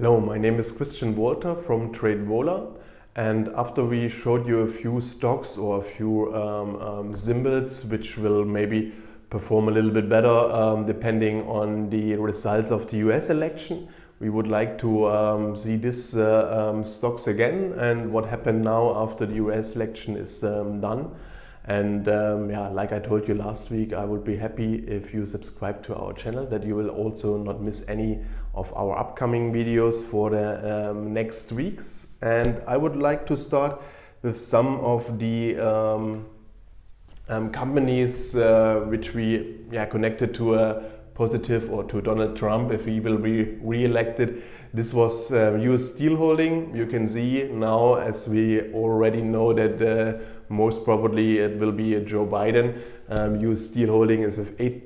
Hello, my name is Christian Walter from TradeVola and after we showed you a few stocks or a few um, um, symbols which will maybe perform a little bit better um, depending on the results of the US election, we would like to um, see these uh, um, stocks again and what happened now after the US election is um, done. And um, yeah, like I told you last week, I would be happy if you subscribe to our channel, that you will also not miss any of our upcoming videos for the um, next weeks. And I would like to start with some of the um, um companies uh, which we yeah, connected to a positive or to Donald Trump if he will be re-elected. This was uh, US Steel Holding. You can see now, as we already know that uh, most probably it will be a Joe Biden. Um, US Steel Holding is with 8%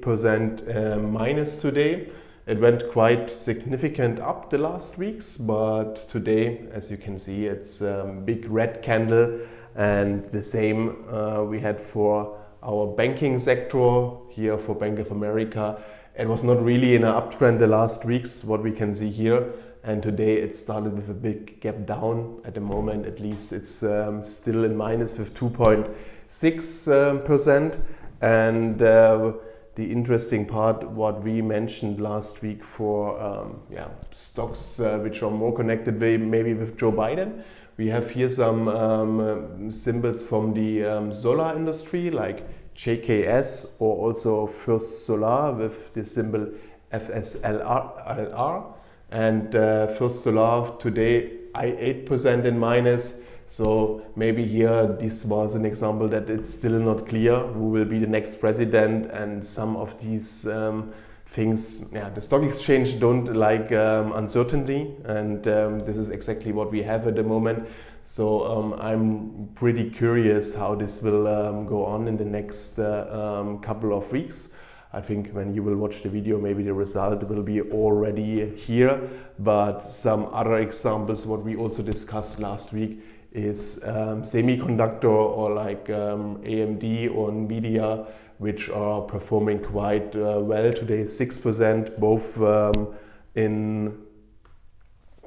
uh, minus today. It went quite significant up the last weeks, but today, as you can see, it's a um, big red candle and the same uh, we had for our banking sector here for Bank of America. It was not really in an uptrend the last weeks, what we can see here and today it started with a big gap down. At the moment at least it's um, still in minus with 2.6 um, percent. And uh, the interesting part what we mentioned last week for um, yeah, stocks uh, which are more connected maybe with Joe Biden. We have here some um, symbols from the um, solar industry like JKS or also First Solar with the symbol FSLR and uh, First Solar today I 8% in minus so maybe here this was an example that it's still not clear who will be the next president and some of these um, things, yeah, the stock exchange don't like um, uncertainty and um, this is exactly what we have at the moment. So um, I'm pretty curious how this will um, go on in the next uh, um, couple of weeks. I think when you will watch the video, maybe the result will be already here. But some other examples, what we also discussed last week, is um, semiconductor or like um, AMD or Nvidia, which are performing quite uh, well today, 6%, both um, in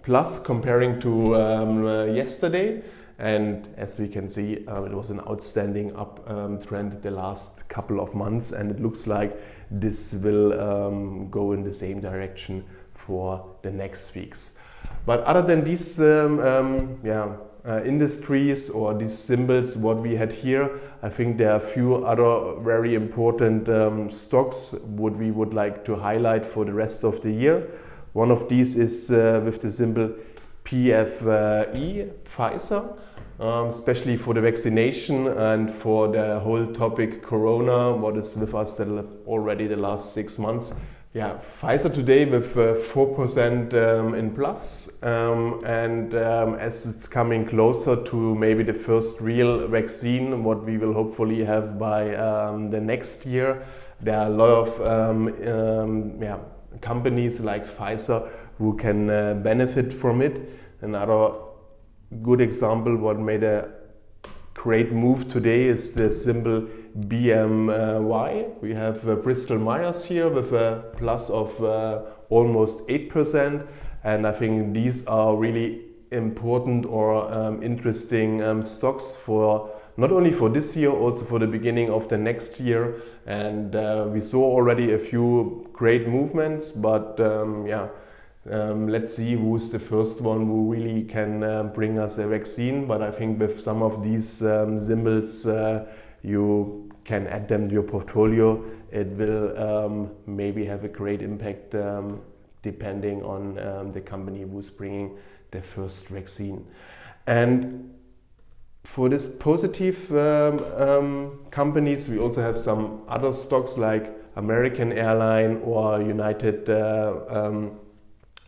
plus comparing to um, uh, yesterday. And as we can see, um, it was an outstanding up um, trend the last couple of months and it looks like this will um, go in the same direction for the next weeks. But other than these um, um, yeah, uh, industries or these symbols, what we had here, I think there are a few other very important um, stocks what we would like to highlight for the rest of the year. One of these is uh, with the symbol PFE, Pfizer um, especially for the vaccination and for the whole topic Corona, what is with us the, already the last six months. Yeah, Pfizer today with 4% uh, um, in plus, um, and um, as it's coming closer to maybe the first real vaccine, what we will hopefully have by um, the next year, there are a lot of um, yeah, companies like Pfizer who can uh, benefit from it. Another good example what made a great move today is the symbol BMY. We have uh, Bristol Myers here with a plus of uh, almost 8% and I think these are really important or um, interesting um, stocks for not only for this year, also for the beginning of the next year. And uh, we saw already a few great movements, but um, yeah, um, let's see who's the first one who really can uh, bring us a vaccine. But I think with some of these um, symbols, uh, you can add them to your portfolio. It will um, maybe have a great impact um, depending on um, the company who's bringing the first vaccine. And for this positive companies, we also have some other stocks like American Airline or United uh,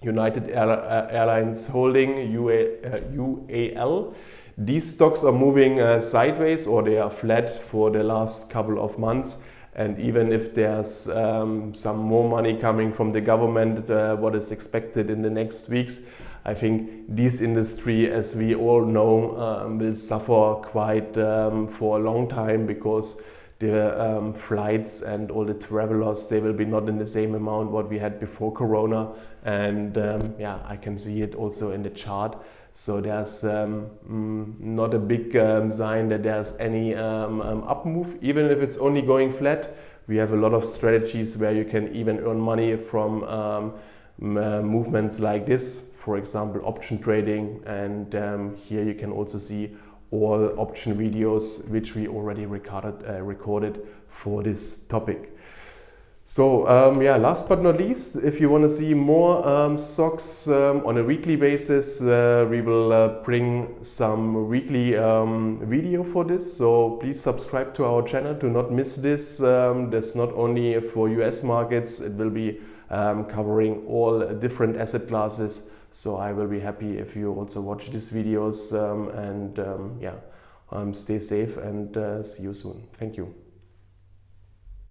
United Airlines Holding, UAL. Uh, These stocks are moving uh, sideways or they are flat for the last couple of months. And even if there's um, some more money coming from the government, uh, what is expected in the next weeks, I think this industry, as we all know, um, will suffer quite um, for a long time because the um, flights and all the travelers, they will be not in the same amount what we had before Corona. And um, yeah, I can see it also in the chart. So there's um, mm, not a big um, sign that there's any um, um, up move, even if it's only going flat. We have a lot of strategies where you can even earn money from uh, movements like this, for example, option trading. And here you can also see all option videos which we already recorded, uh, recorded for this topic. So um, yeah, last but not least, if you want to see more um, stocks um, on a weekly basis, uh, we will uh, bring some weekly um, video for this. So please subscribe to our channel to not miss this. Um, that's not only for US markets, it will be um, covering all different asset classes. So I will be happy if you also watch these videos and yeah, stay safe and uh, see you soon. Thank you.